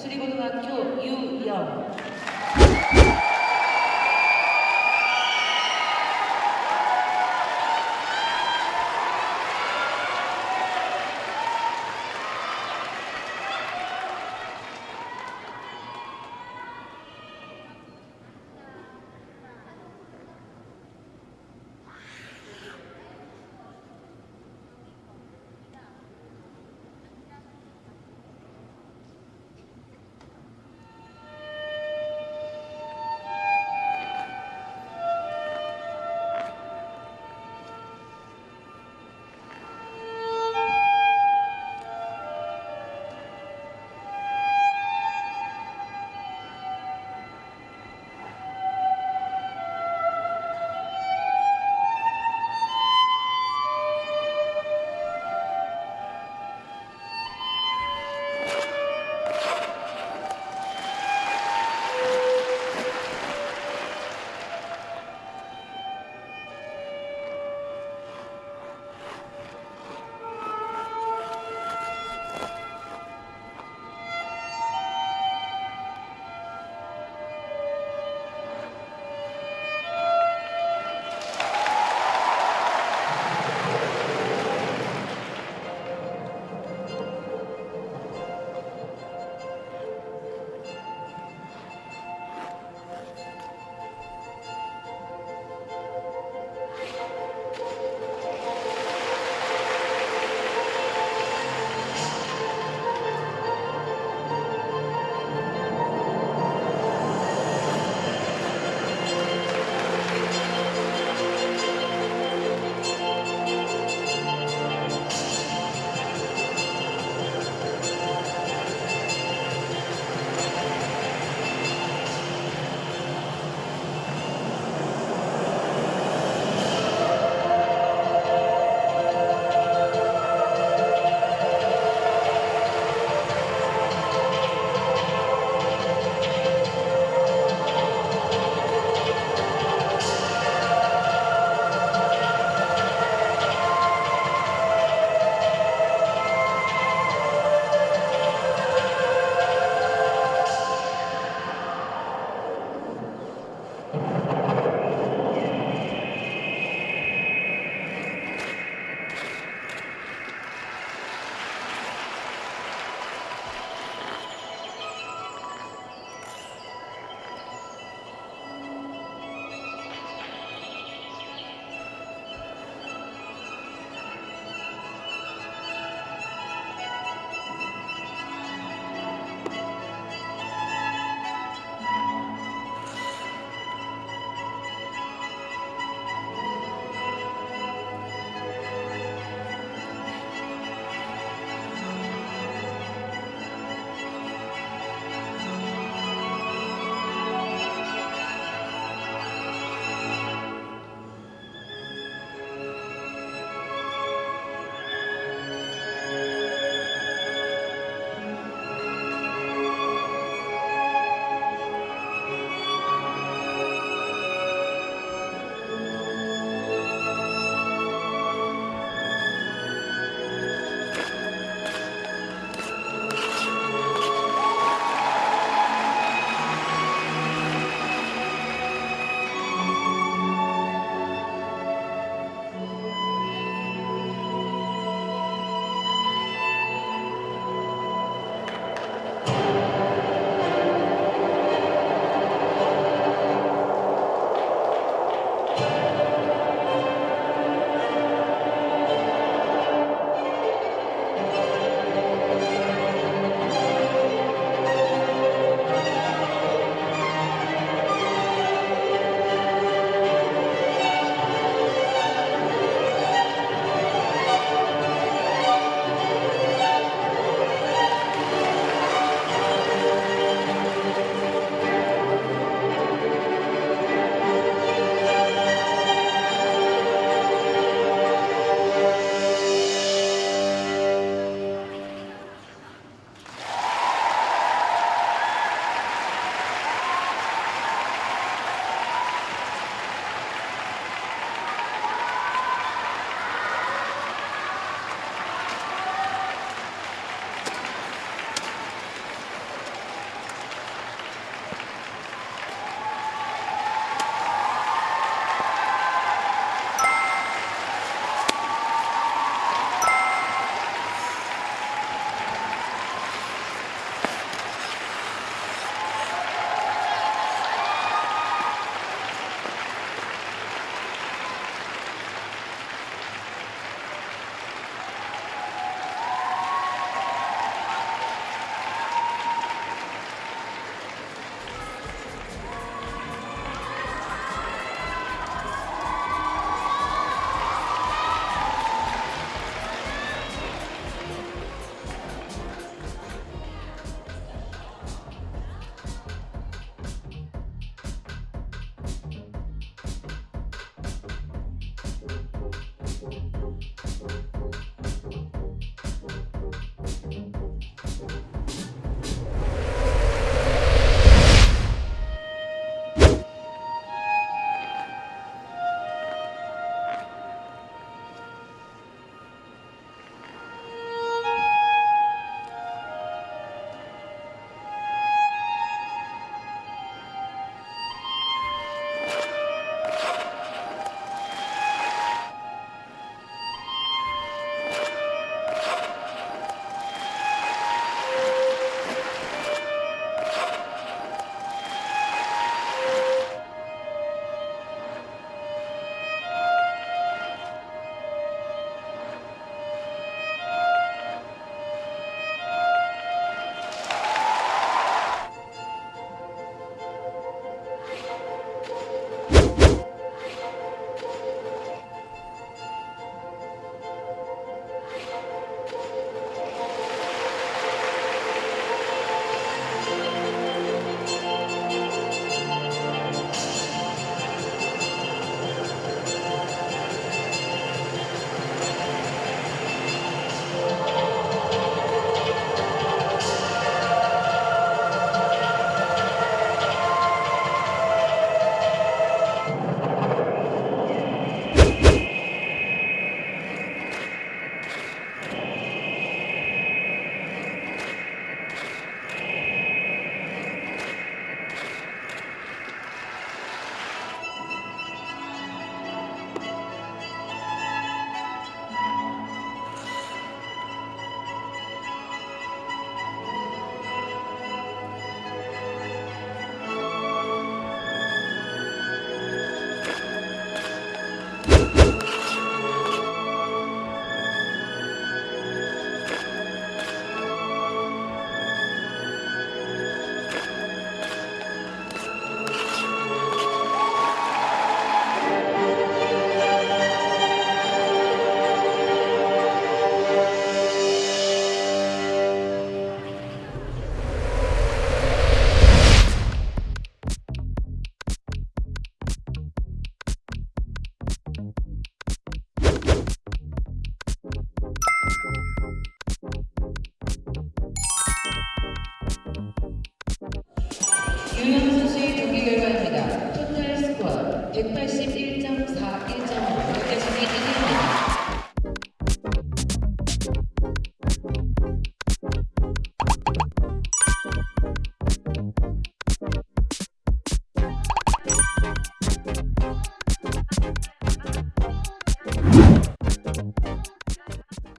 それごとは今日、ゆう。